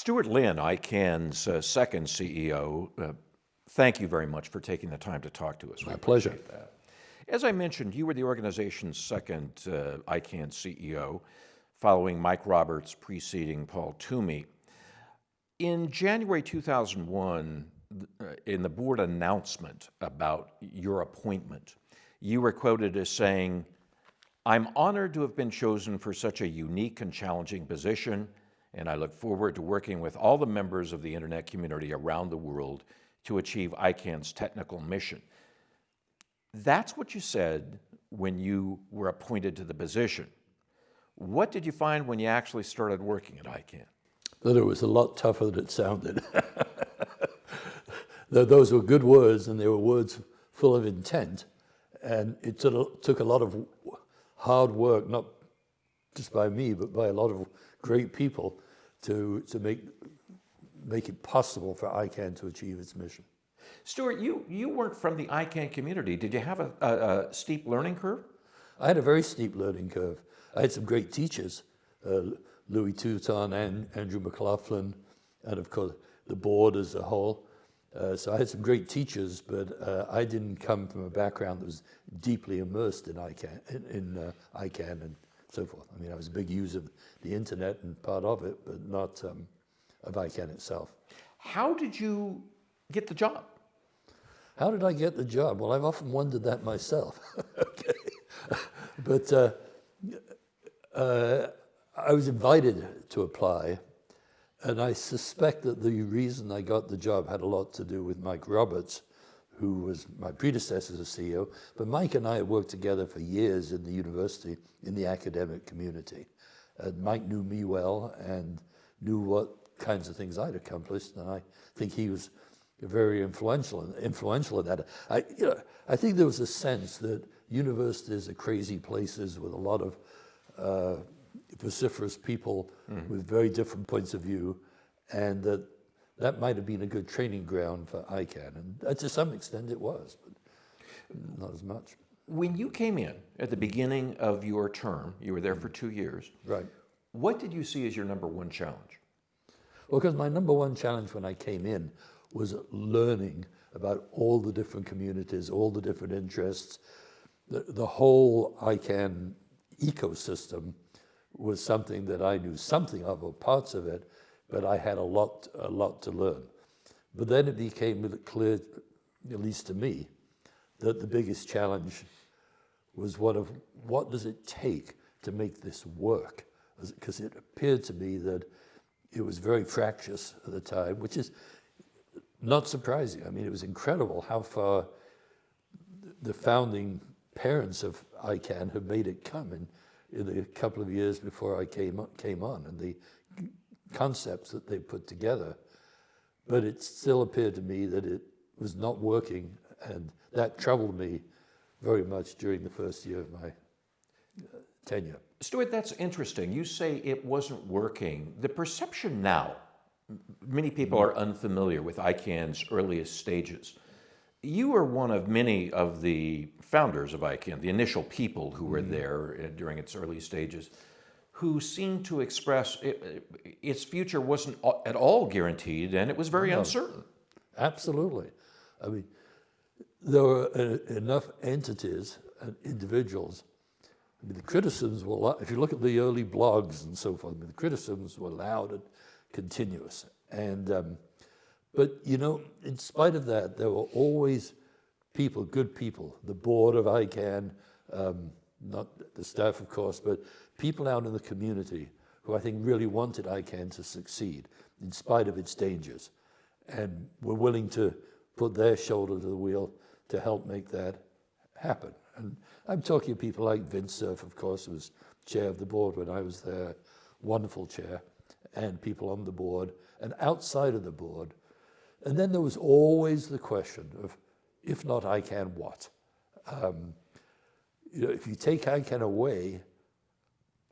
Stuart Lynn, ICANN's uh, second CEO, uh, thank you very much for taking the time to talk to us. My pleasure. As I mentioned, you were the organization's second uh, ICANN CEO, following Mike Roberts preceding Paul Twomey. In January 2001, uh, in the board announcement about your appointment, you were quoted as saying, I'm honored to have been chosen for such a unique and challenging position, and I look forward to working with all the members of the internet community around the world to achieve ICANN's technical mission. That's what you said when you were appointed to the position. What did you find when you actually started working at ICANN? That it was a lot tougher than it sounded. Those were good words, and they were words full of intent. And it took a lot of hard work, not just by me, but by a lot of great people to, to make, make it possible for ICANN to achieve its mission. Stuart, you, you weren't from the ICANN community. Did you have a, a, a steep learning curve? I had a very steep learning curve. I had some great teachers, uh, Louis Touton and Andrew McLaughlin, and of course the board as a whole. Uh, so I had some great teachers, but uh, I didn't come from a background that was deeply immersed in ICANN, in, in uh, ICANN and so forth. I mean, I was a big user of the internet and part of it, but not um, of ICANN itself. How did you get the job? How did I get the job? Well, I've often wondered that myself. okay. but uh, uh, I was invited to apply, and I suspect that the reason I got the job had a lot to do with Mike Roberts, who was my predecessor as a CEO. But Mike and I had worked together for years in the university, in the academic community. And Mike knew me well and knew what kinds of things I'd accomplished, and I think he was very influential influential in that. I, you know, I think there was a sense that universities are crazy places with a lot of uh, vociferous people mm. with very different points of view, and that that might have been a good training ground for ICANN, and uh, to some extent it was, but not as much. When you came in at the beginning of your term, you were there for two years. Right. What did you see as your number one challenge? Well, because my number one challenge when I came in was learning about all the different communities, all the different interests. The, the whole ICANN ecosystem was something that I knew something of, or parts of it, but I had a lot, a lot to learn. But then it became clear, at least to me, that the biggest challenge was one of what does it take to make this work? Because it appeared to me that it was very fractious at the time, which is not surprising. I mean, it was incredible how far the founding parents of ICANN have made it come in, in the couple of years before I came, came on and the concepts that they put together. But it still appeared to me that it was not working and that troubled me very much during the first year of my uh, tenure. Stuart, that's interesting. You say it wasn't working. The perception now, many people are unfamiliar with ICANN's earliest stages. You were one of many of the founders of ICANN, the initial people who were mm-hmm. there uh, during its early stages, who seemed to express it, its future wasn't at all guaranteed and it was very no, uncertain. Absolutely. I mean, there were uh, enough entities and individuals. I mean, the criticisms were, if you look at the early blogs and so forth, I mean, the criticisms were loud and continuous. And, um, but you know, in spite of that, there were always people, good people, the board of ICANN, um, not the staff, of course, but people out in the community who I think really wanted ICANN to succeed in spite of its dangers and were willing to put their shoulder to the wheel to help make that happen. And I'm talking to people like Vint Cerf, of course, who was chair of the board when I was there, wonderful chair, and people on the board and outside of the board. And then there was always the question of, if not ICANN, what? Um, you know, if you take ICANN away,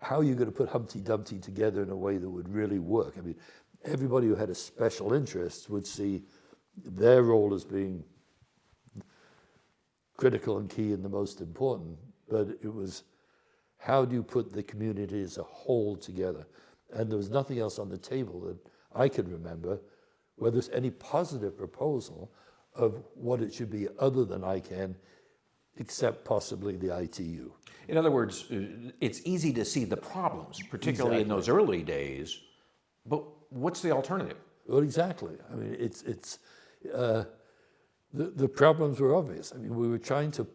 how are you going to put Humpty Dumpty together in a way that would really work? I mean, everybody who had a special interest would see their role as being critical and key and the most important, but it was how do you put the community as a whole together? And there was nothing else on the table that I can remember, where there's any positive proposal of what it should be other than ICANN, except possibly the ITU. In other words, uh, it's easy to see the problems, particularly in those early days, but what's the alternative? Well, exactly. I mean, it's, it's, uh, the, the problems were obvious. I mean, we were trying to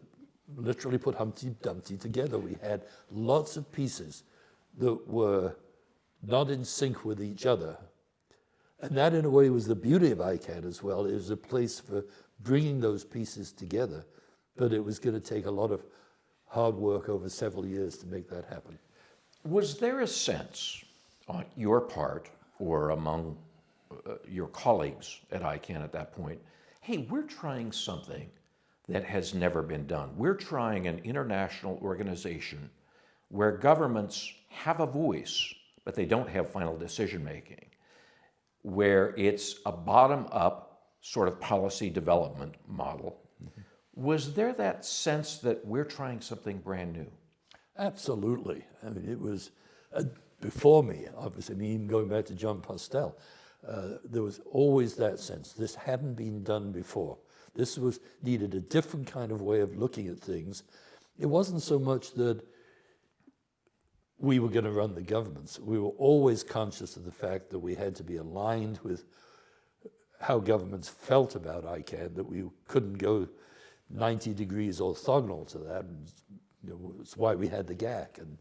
literally put Humpty Dumpty together. We had lots of pieces that were not in sync with each other. And that, in a way, was the beauty of ICANN as well. It was a place for bringing those pieces together, but it was going to take a lot of hard work over several years to make that happen. Was there a sense on your part or among uh, your colleagues at ICANN at that point, hey, we're trying something that has never been done. We're trying an international organization where governments have a voice, but they don't have final decision making, where it's a bottom up sort of policy development model. Was there that sense that we're trying something brand new? Absolutely. I mean, it was uh, before me, obviously, I mean, even going back to Jon Postel, uh, there was always that sense. This hadn't been done before. This was needed a different kind of way of looking at things. It wasn't so much that we were going to run the governments. We were always conscious of the fact that we had to be aligned with how governments felt about ICANN, that we couldn't go 90 degrees orthogonal to that. And, you know, it's why we had the GAC, and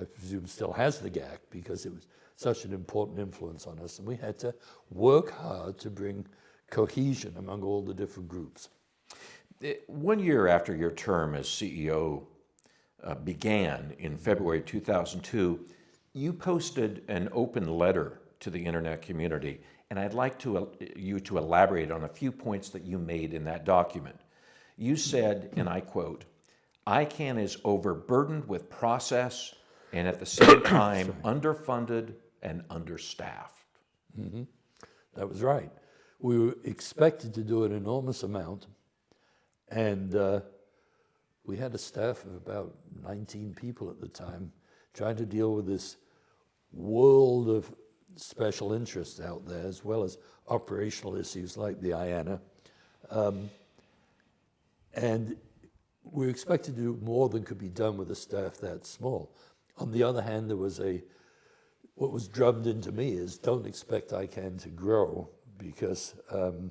I presume still has the GAC, because it was such an important influence on us. And we had to work hard to bring cohesion among all the different groups. One year after your term as CEO uh, began in February 2002, you posted an open letter to the internet community, and I'd like to, uh, you to elaborate on a few points that you made in that document. You said, and I quote, ICANN is overburdened with process and at the same time underfunded and understaffed. Mm -hmm. That was right. We were expected to do an enormous amount, and uh, we had a staff of about 19 people at the time trying to deal with this world of special interests out there, as well as operational issues like the IANA. Um, and we were expected to do more than could be done with a staff that small. On the other hand, there was a, what was drummed into me is don't expect ICANN to grow because um,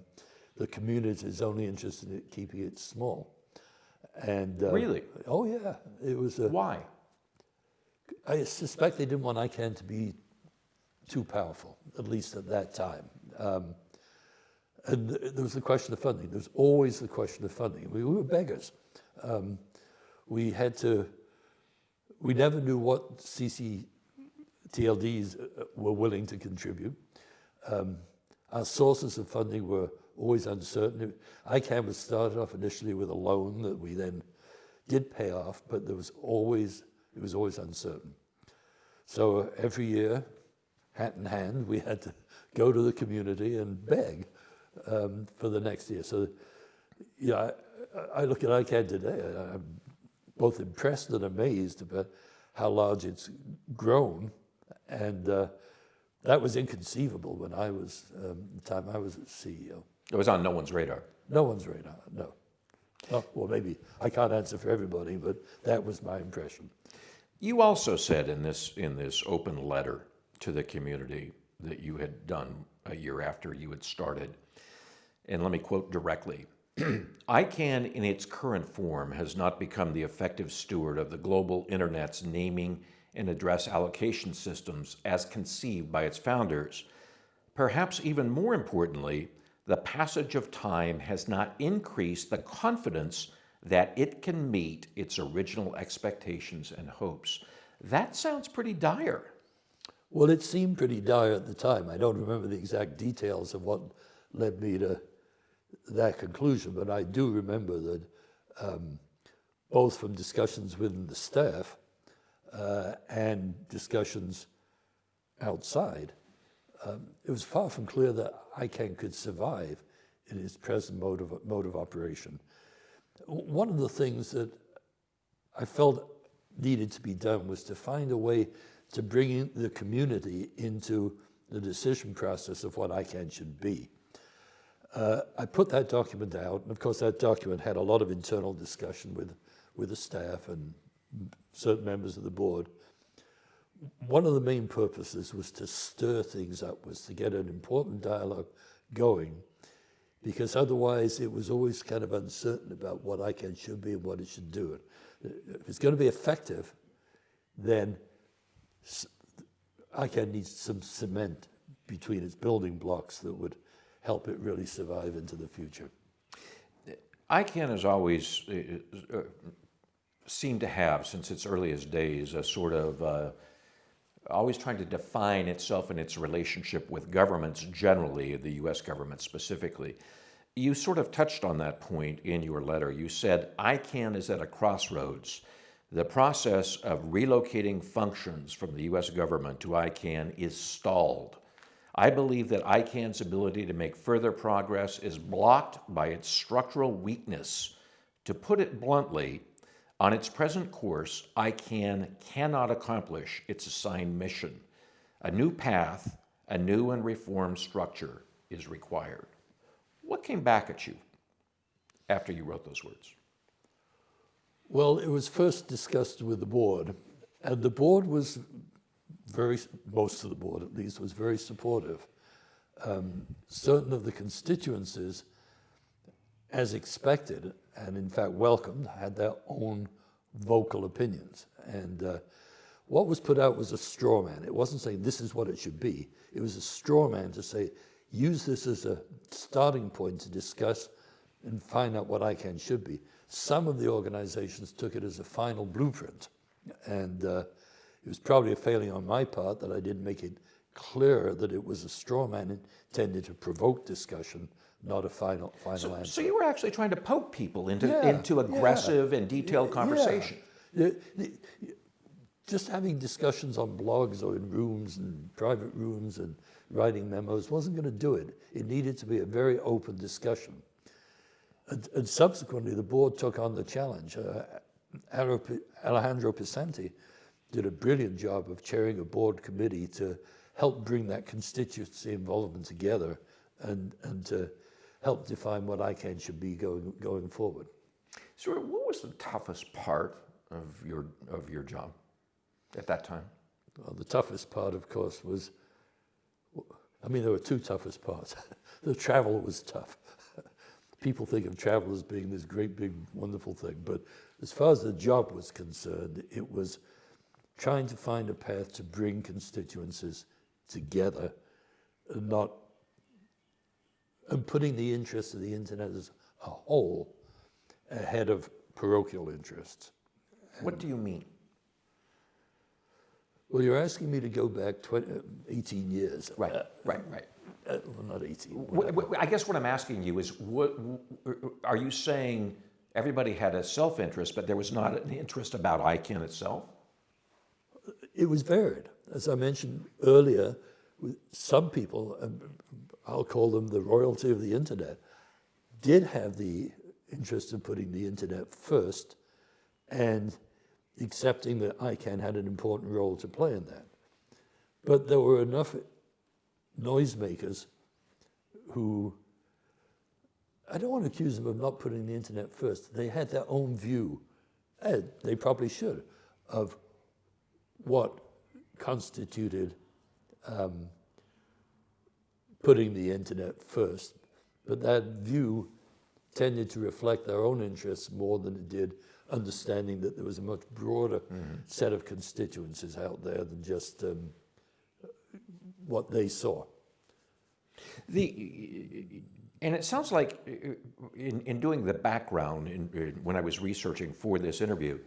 the community is only interested in keeping it small. And uh, really, oh yeah, it was. A, Why? I suspect they didn't want ICANN to be too powerful, at least at that time. Um, and there was the question of funding. There was always the question of funding. We, we were beggars. Um, we had to. We never knew what CCTLDs uh, were willing to contribute. Um, our sources of funding were always uncertain. ICANN was started off initially with a loan that we then did pay off, but there was always, it was always uncertain. So every year, hat in hand, we had to go to the community and beg um, for the next year. So, yeah, I, I look at ICANN today, I'm both impressed and amazed about how large it's grown and uh, that was inconceivable when I was, um, the time I was CEO. It was on no one's radar. No one's radar, no. Oh, well, maybe I can't answer for everybody, but that was my impression. You also said in this, in this open letter to the community that you had done a year after you had started, and let me quote directly, ICANN in its current form has not become the effective steward of the global internet's naming and address allocation systems as conceived by its founders. Perhaps even more importantly, the passage of time has not increased the confidence that it can meet its original expectations and hopes. That sounds pretty dire. Well, it seemed pretty dire at the time. I don't remember the exact details of what led me to that conclusion, but I do remember that um, both from discussions within the staff uh, and discussions outside, um, it was far from clear that ICANN could survive in its present mode of, mode of operation. One of the things that I felt needed to be done was to find a way to bring the community into the decision process of what ICANN should be. Uh, I put that document out, and of course that document had a lot of internal discussion with, with the staff and certain members of the board. One of the main purposes was to stir things up, was to get an important dialogue going, because otherwise it was always kind of uncertain about what ICANN should be and what it should do. If it's going to be effective, then ICANN needs some cement between its building blocks that would help it really survive into the future. ICANN has always uh, uh, seemed to have, since its earliest days, a sort of uh, always trying to define itself and its relationship with governments generally, the US government specifically. You sort of touched on that point in your letter. You said ICANN is at a crossroads. The process of relocating functions from the US government to ICANN is stalled. I believe that ICANN's ability to make further progress is blocked by its structural weakness. To put it bluntly, on its present course, ICANN cannot accomplish its assigned mission. A new path, a new and reformed structure is required. What came back at you after you wrote those words? Well, it was first discussed with the board, and the board was very, most of the board at least, was very supportive. Um, certain of the constituencies, as expected, and in fact welcomed, had their own vocal opinions. And uh, what was put out was a straw man. It wasn't saying this is what it should be. It was a straw man to say, use this as a starting point to discuss and find out what ICANN should be. Some of the organizations took it as a final blueprint. And uh, it was probably a failing on my part that I didn't make it clear that it was a straw man intended to provoke discussion not a final final so, answer. So you were actually trying to poke people into yeah, into aggressive yeah, and detailed conversation. Yeah. Just having discussions on blogs or in rooms and private rooms and writing memos wasn't going to do it. It needed to be a very open discussion. And, and subsequently, the board took on the challenge. Uh, Alejandro Pisanty did a brilliant job of chairing a board committee to help bring that constituency involvement together and, and to help define what ICANN should be going, going forward. So what was the toughest part of your, of your job at that time? Well, the toughest part, of course, was, I mean, there were two toughest parts. the travel was tough. People think of travel as being this great, big, wonderful thing. But as far as the job was concerned, it was trying to find a path to bring constituencies together and not and putting the interests of the internet as a whole ahead of parochial interests. What do you mean? Well, you're asking me to go back 20, 18 years. Right, uh, right, right. Uh, well, not 18. I guess what I'm asking you is, what, are you saying everybody had a self-interest, but there was not an interest about ICANN itself? It was varied. As I mentioned earlier, some people, I'll call them the royalty of the internet, did have the interest in putting the internet first and accepting that ICANN had an important role to play in that. But there were enough noisemakers who, I don't want to accuse them of not putting the internet first. They had their own view, and they probably should, of what constituted um, putting the internet first. But that view tended to reflect their own interests more than it did understanding that there was a much broader mm -hmm. set of constituencies out there than just um, what they saw. The, and it sounds like in, in doing the background in, in, when I was researching for this interview,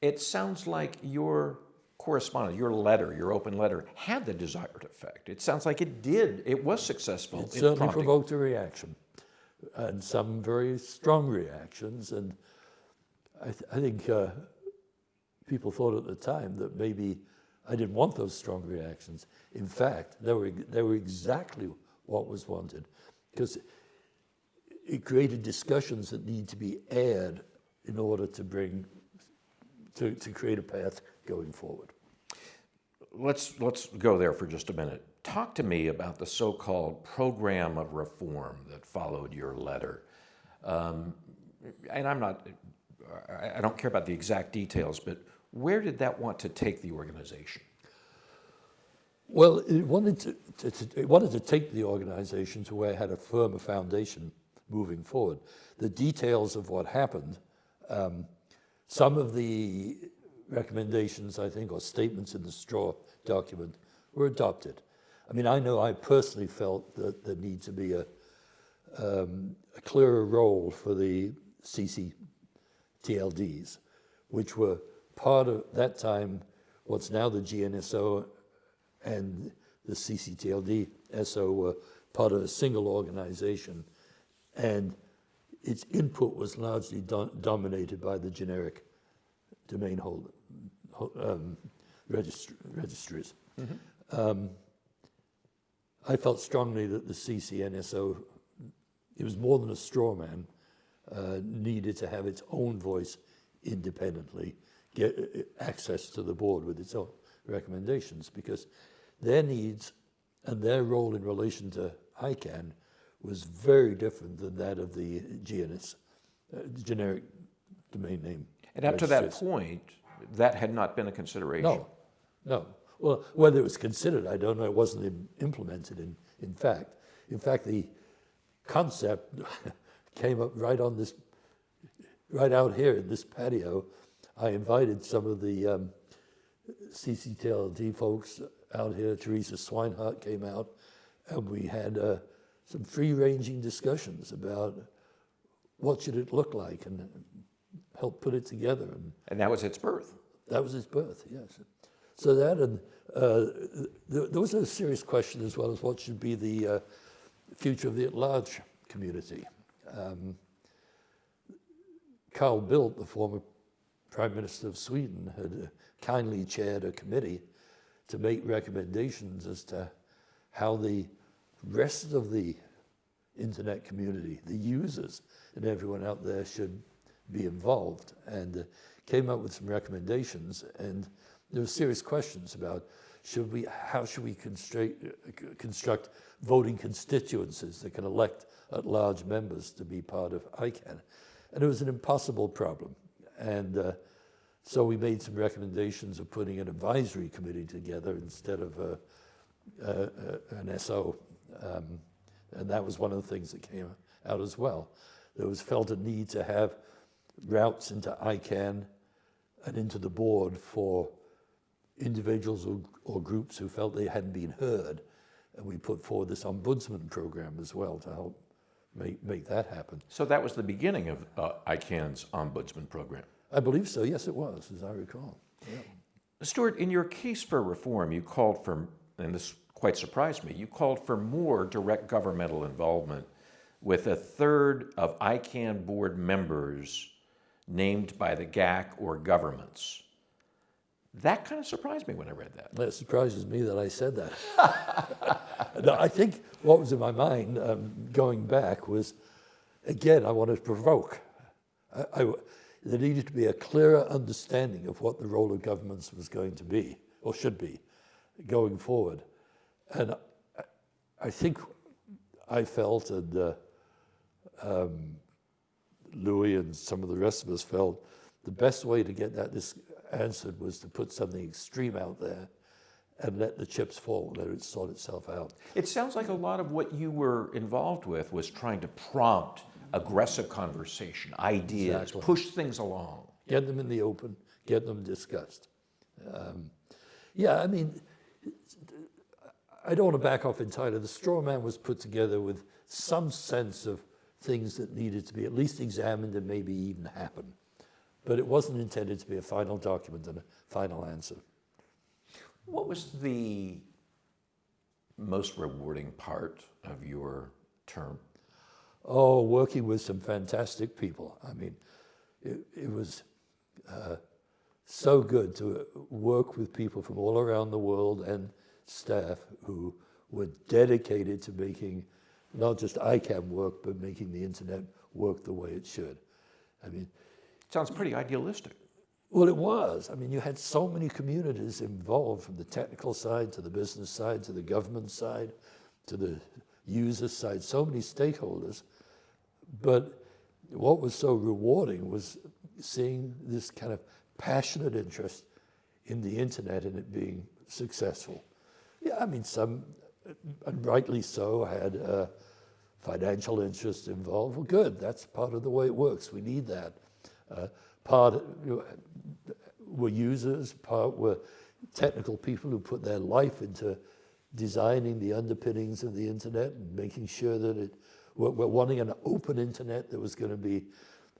it sounds like your correspondence, your letter, your open letter, had the desired effect. It sounds like it did. It was successful. It certainly prompting. provoked a reaction, and some very strong reactions. And I, th I think uh, people thought at the time that maybe I didn't want those strong reactions. In fact, they were, they were exactly what was wanted, because it created discussions that need to be aired in order to bring to, to create a path going forward. Let's, let's go there for just a minute. talk to me about the so-called program of reform that followed your letter. Um, and I'm not, I don't care about the exact details, but where did that want to take the organization? Well, it wanted to, to, to, it wanted to take the organization to where it had a firmer foundation moving forward. The details of what happened, um, some of the recommendations, I think, or statements in the straw document were adopted. I mean, I know I personally felt that there needs to be a, um, a clearer role for the CCTLDs, which were part of that time, what's now the GNSO and the CCTLD SO were part of a single organization, and its input was largely do dominated by the generic domain holder um, registr registries. Mm -hmm. um, I felt strongly that the CCNSO, it was more than a straw man, uh, needed to have its own voice independently, get uh, access to the board with its own recommendations, because their needs and their role in relation to ICANN was very different than that of the GNS, uh, generic domain name. And up to that point, that had not been a consideration? No, no. Well, whether it was considered, I don't know. It wasn't implemented in, in fact. In fact, the concept came up right on this, right out here in this patio. I invited some of the um, CCTLD folks out here. Theresa Swinehart came out, and we had uh, some free-ranging discussions about what should it look like and help put it together. And, and that was its birth. That was its birth, yes. So that and uh, th there was a serious question as well as what should be the uh, future of the at-large community. Um, Carl Bildt, the former Prime Minister of Sweden, had uh, kindly chaired a committee to make recommendations as to how the rest of the internet community, the users and everyone out there should be involved and uh, came up with some recommendations and there were serious questions about should we, how should we construct, construct voting constituencies that can elect at-large members to be part of ICANN. And it was an impossible problem. And uh, so we made some recommendations of putting an advisory committee together instead of a, a, a, an SO. Um, and that was one of the things that came out as well. There was felt a need to have routes into ICANN and into the board for individuals or, or groups who felt they hadn't been heard. And we put forward this ombudsman program as well to help make, make that happen. So that was the beginning of uh, ICANN's ombudsman program? I believe so. Yes, it was, as I recall. Yeah. Stuart, in your case for reform, you called for, and this quite surprised me, you called for more direct governmental involvement with a third of ICANN board members named by the GAC or governments. That kind of surprised me when I read that. It surprises me that I said that. no, I think what was in my mind um, going back was, again, I wanted to provoke. I, I, there needed to be a clearer understanding of what the role of governments was going to be, or should be, going forward. And I, I think I felt, and uh, um, Louis and some of the rest of us felt, the best way to get that this answered was to put something extreme out there and let the chips fall, let it sort itself out. It sounds like a lot of what you were involved with was trying to prompt aggressive conversation, ideas, exactly. push things along. Get them in the open, get them discussed. Um, yeah, I mean, I don't want to back off entirely. The straw man was put together with some sense of things that needed to be at least examined and maybe even happen but it wasn't intended to be a final document and a final answer. What was the most rewarding part of your term? Oh, working with some fantastic people. I mean, it, it was uh, so good to work with people from all around the world and staff who were dedicated to making not just ICANN work, but making the internet work the way it should. I mean, Sounds pretty idealistic. Well, it was. I mean, you had so many communities involved from the technical side to the business side to the government side to the user side, so many stakeholders. But what was so rewarding was seeing this kind of passionate interest in the internet and it being successful. Yeah, I mean, some, and rightly so, had uh, financial interests involved. Well, good, that's part of the way it works. We need that. Uh, part were users, part were technical people who put their life into designing the underpinnings of the internet and making sure that it, we're, we're wanting an open internet that was going to be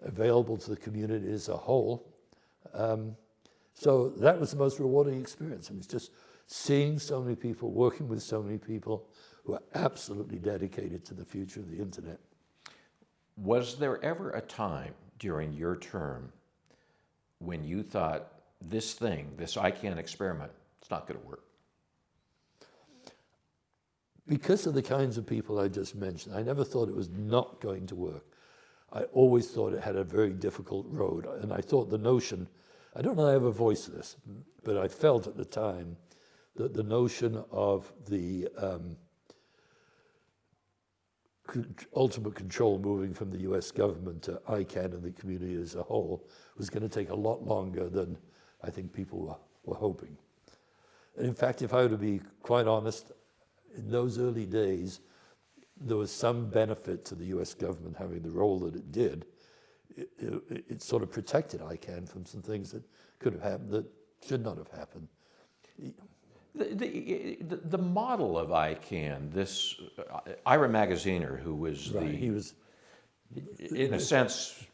available to the community as a whole. Um, so that was the most rewarding experience. It was just seeing so many people, working with so many people who are absolutely dedicated to the future of the internet. Was there ever a time during your term when you thought this thing, this ICANN experiment, it's not going to work? Because of the kinds of people I just mentioned, I never thought it was not going to work. I always thought it had a very difficult road. And I thought the notion, I don't know I ever voiced this, but I felt at the time that the notion of the um, ultimate control moving from the US government to ICANN and the community as a whole was going to take a lot longer than I think people were, were hoping. And in fact, if I were to be quite honest, in those early days, there was some benefit to the US government having the role that it did. It, it, it, sort of protected ICANN from some things that could have happened that should not have happened. The, the, the model of ICANN, this uh, Ira Magaziner, who was right, the, he was, in a sense,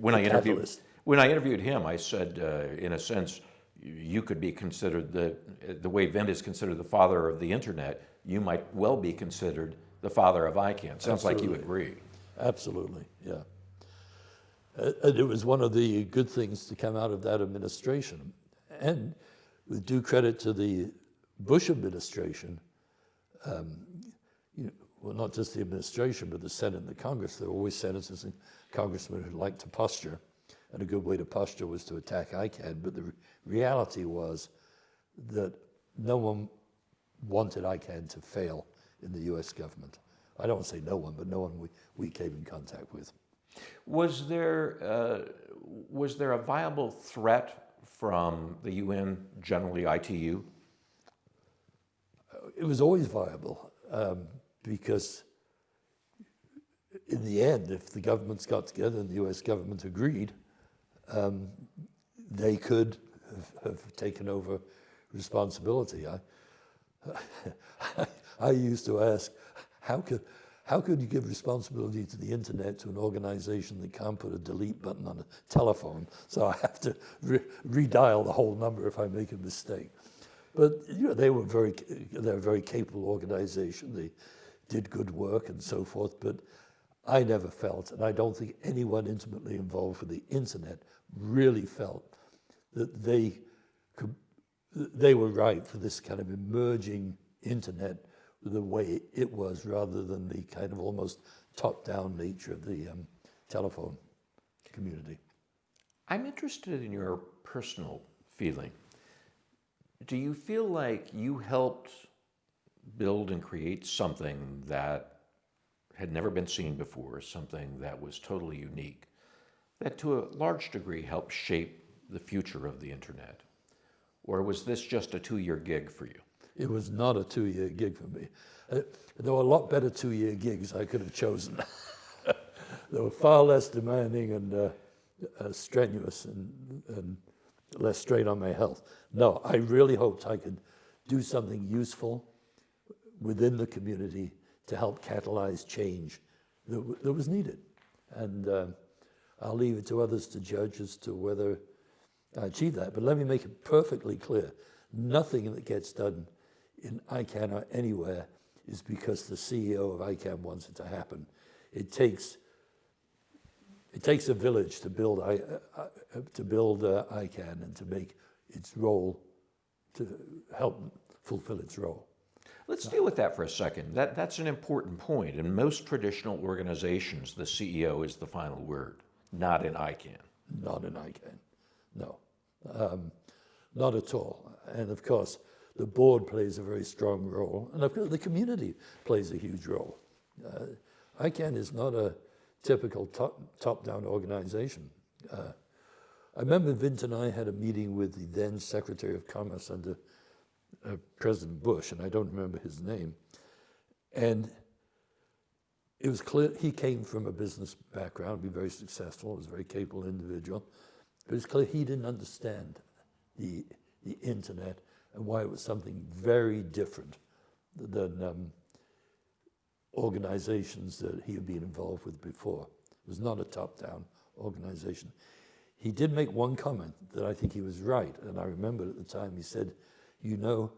when I interviewed catalyst. when I interviewed him, I said, uh, in a sense, you could be considered the the way Vint is considered the father of the internet. You might well be considered the father of ICANN. Sounds like you Absolutely. agree. Absolutely, yeah. Uh, and it was one of the good things to come out of that administration. And with due credit to the Bush administration, um, you know, well, not just the administration, but the Senate and the Congress, there were always senators and congressmen who liked to posture. And a good way to posture was to attack ICANN. But the re- reality was that no one wanted ICANN to fail in the US government. I don't say no one, but no one we, we came in contact with. Was there uh, was there a viable threat from the UN, generally ITU? It was always viable um, because, in the end, if the governments got together and the US government agreed, um, they could have, have taken over responsibility. I, I used to ask, how could, how could you give responsibility to the internet to an organization that can't put a delete button on a telephone? So I have to re- redial the whole number if I make a mistake. But you know, they were very, they're a very capable organization. They did good work and so forth. But I never felt, and I don't think anyone intimately involved with the internet really felt that they could, they were right for this kind of emerging internet the way it was rather than the kind of almost top-down nature of the um, telephone community. I'm interested in your personal feeling. Do you feel like you helped build and create something that had never been seen before, something that was totally unique, that to a large degree helped shape the future of the internet? Or was this just a two year gig for you? It was not a two-year gig for me. Uh, there were a lot better two-year gigs I could have chosen. they were far less demanding and uh, uh, strenuous and, and less strain on my health. No, I really hoped I could do something useful within the community to help catalyze change that, that was needed. And uh, I'll leave it to others to judge as to whether I achieve that. But let me make it perfectly clear. Nothing that gets done in ICANN or anywhere is because the CEO of ICANN wants it to happen. It takes it takes a village to build I, uh, uh, to build uh, ICANN and to make its role to help fulfill its role. Let's deal with that for a second. That, that's an important point. In most traditional organizations, the CEO is the final word, not in ICANN. Not in ICANN. No, Um, not at all. And of course, the board plays a very strong role, and of course, the community plays a huge role. Uh, ICANN is not a typical top, top-down organization. Uh, I remember Vint and I had a meeting with the then Secretary of Commerce under uh, President Bush, and I don't remember his name. And it was clear he came from a business background, be very successful, was a very capable individual. But it's clear he didn't understand the, the internet and why it was something very different than um, organizations that he had been involved with before. It was not a top-down organization. He did make one comment that I think he was right, and I remember at the time he said, you know,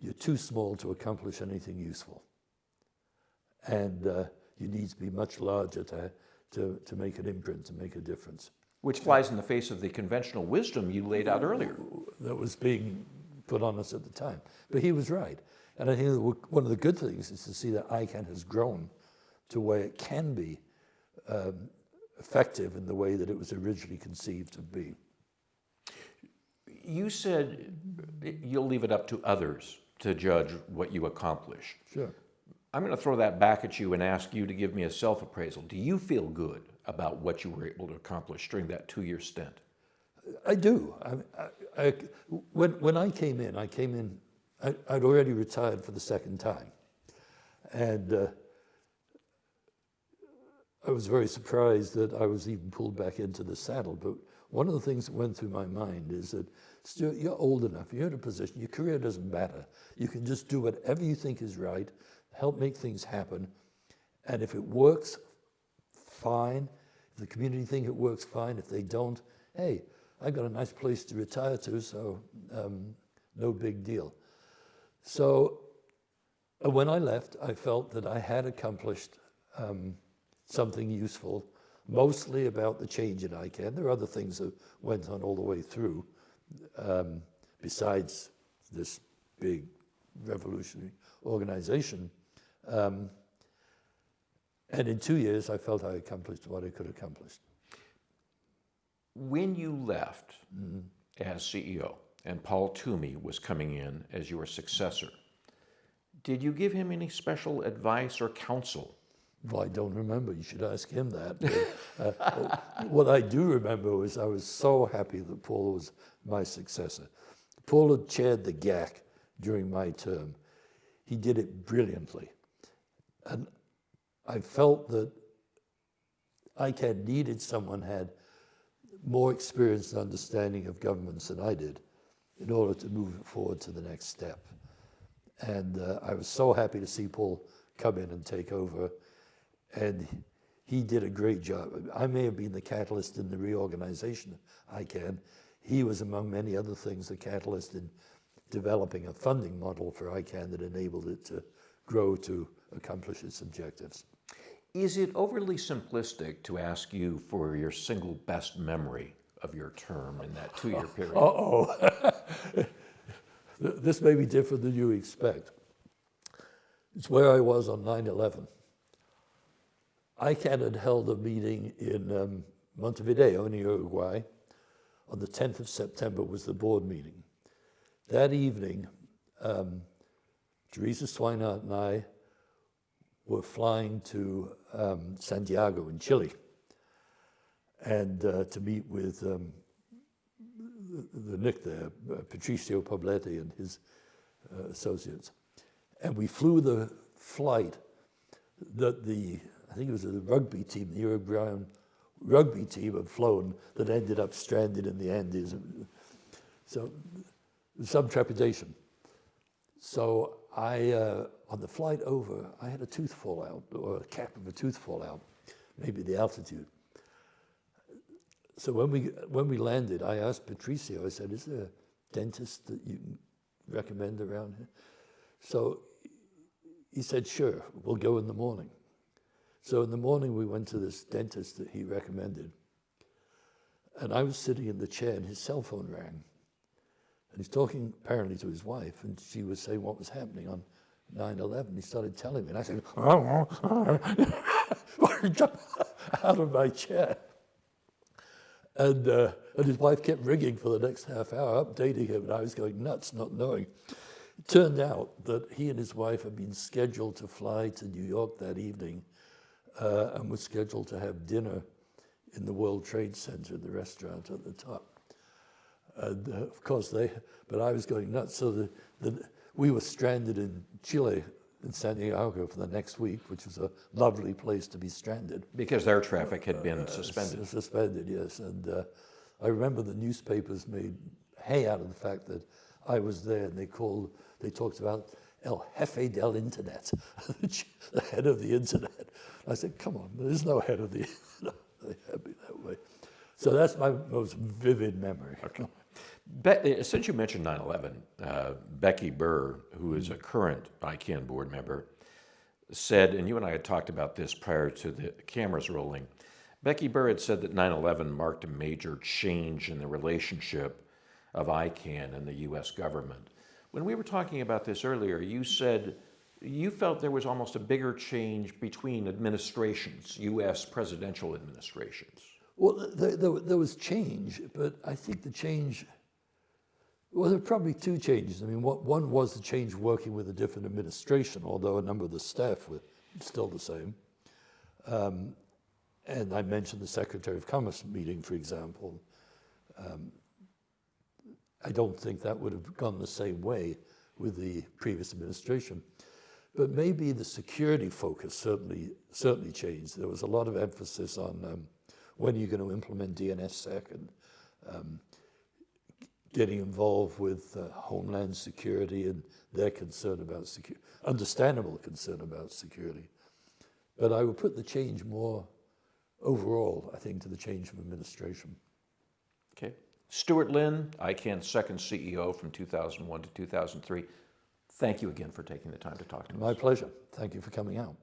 you're too small to accomplish anything useful. And uh, you need to be much larger to, to, to make an imprint, to make a difference. Which flies in the face of the conventional wisdom you laid out earlier. That was being put on us at the time. But he was right. And I think one of the good things is to see that ICANN has grown to where it can be um, effective in the way that it was originally conceived to be. You said you'll leave it up to others to judge what you accomplish. Sure. I'm going to throw that back at you and ask you to give me a self-appraisal. Do you feel good about what you were able to accomplish during that two-year stint? I do. I, I, I, when, when I came in, I came in, I, would already retired for the second time. And uh, I was very surprised that I was even pulled back into the saddle. But one of the things that went through my mind is that, Stuart, you're old enough, you're in a position, your career doesn't matter. You can just do whatever you think is right, help make things happen. And if it works, fine. If the community think it works, fine. If they don't, hey, I've got a nice place to retire to, so um, no big deal. So uh, when I left, I felt that I had accomplished um, something useful, mostly about the change in ICANN. There are other things that went on all the way through, um, besides this big revolutionary organization. Um, and in two years, I felt I accomplished what I could accomplish. When you left mm -hmm. as CEO and Paul Twomey was coming in as your successor, did you give him any special advice or counsel? Well, I don't remember. You should ask him that. But, uh, what I do remember was I was so happy that Paul was my successor. Paul had chaired the GAC during my term. He did it brilliantly. And I felt that ICANN needed someone had more experience and understanding of governments than I did in order to move forward to the next step. And uh, I was so happy to see Paul come in and take over. And he did a great job. I may have been the catalyst in the reorganization of ICANN. He was, among many other things, the catalyst in developing a funding model for ICANN that enabled it to grow to accomplish its objectives. Is it overly simplistic to ask you for your single best memory of your term in that two-year period? Uh-oh. this may be different than you expect. It's where I was on 9-11. ICANN had held a meeting in um, Montevideo in Uruguay. On the 10th of September was the board meeting. That evening, um, Theresa Swinehart and I were flying to um, Santiago in Chile and uh, to meet with um, the, the NIC there, uh, Patricio Poblete and his uh, associates. And we flew the flight that the, I think it was the rugby team, the Uruguayan rugby team had flown that ended up stranded in the Andes. So some trepidation. So I, uh, on the flight over, I had a tooth fall out, or a cap of a tooth fall out, maybe the altitude. So when we, when we landed, I asked Patricio, I said, is there a dentist that you recommend around here? So he said, sure, we'll go in the morning. So in the morning, we went to this dentist that he recommended. And I was sitting in the chair and his cell phone rang. And he's talking apparently to his wife, and she was saying what was happening on 9-11. He started telling me, and I said, oh, oh, oh, I jumped out of my chair. And, uh, and his wife kept ringing for the next half hour, updating him, and I was going nuts, not knowing. It turned out that he and his wife had been scheduled to fly to New York that evening uh, and were scheduled to have dinner in the World Trade Center, the restaurant at the top. And uh, of course, they, but I was going nuts. So the, the, we were stranded in Chile, in San Diego, for the next week, which was a lovely place to be stranded. Because their traffic had been suspended. S- Suspended, yes. And uh, I remember the newspapers made hay out of the fact that I was there and they called, they talked about El Jefe del Internet, the head of the Internet. I said, come on, there's no head of the Internet. They had me that way. So that's my most vivid memory. Be- uh, since you mentioned 9 11, uh, Becky Burr, who is a current ICANN board member, said, and you and I had talked about this prior to the cameras rolling. Becky Burr had said that 9 11 marked a major change in the relationship of ICANN and the US government. When we were talking about this earlier, you said you felt there was almost a bigger change between administrations, US presidential administrations. Well, there, there, there was change, but I think the change, well, there were probably two changes. I mean, one was the change working with a different administration, although a number of the staff were still the same. Um, and I mentioned the Secretary of Commerce meeting, for example. Um, I don't think that would have gone the same way with the previous administration. But maybe the security focus certainly certainly changed. There was a lot of emphasis on um, when are you going to implement DNSSEC and um, getting involved with uh, Homeland Security and their concern about security, understandable concern about security. But I would put the change more overall, I think, to the change of administration. Okay. Stuart Lynn, ICANN's second CEO from 2001 to 2003. Thank you again for taking the time to talk to us. My pleasure. Thank you for coming out.